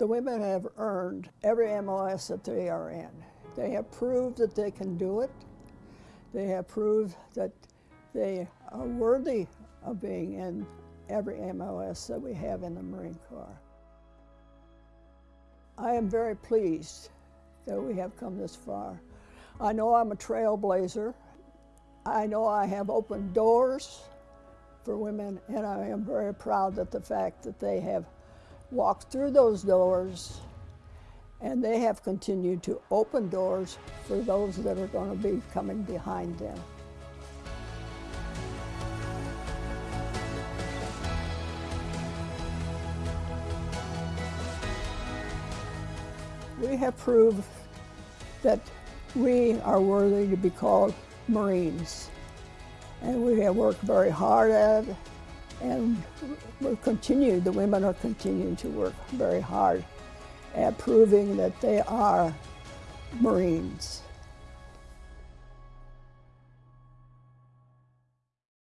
The women have earned every MOS that they are in. They have proved that they can do it. They have proved that they are worthy of being in every MOS that we have in the Marine Corps. I am very pleased that we have come this far. I know I'm a trailblazer. I know I have opened doors for women, and I am very proud that the fact that they have walked through those doors and they have continued to open doors for those that are going to be coming behind them. We have proved that we are worthy to be called Marines. And we have worked very hard at it, and we're the women are continuing to work very hard at proving that they are Marines.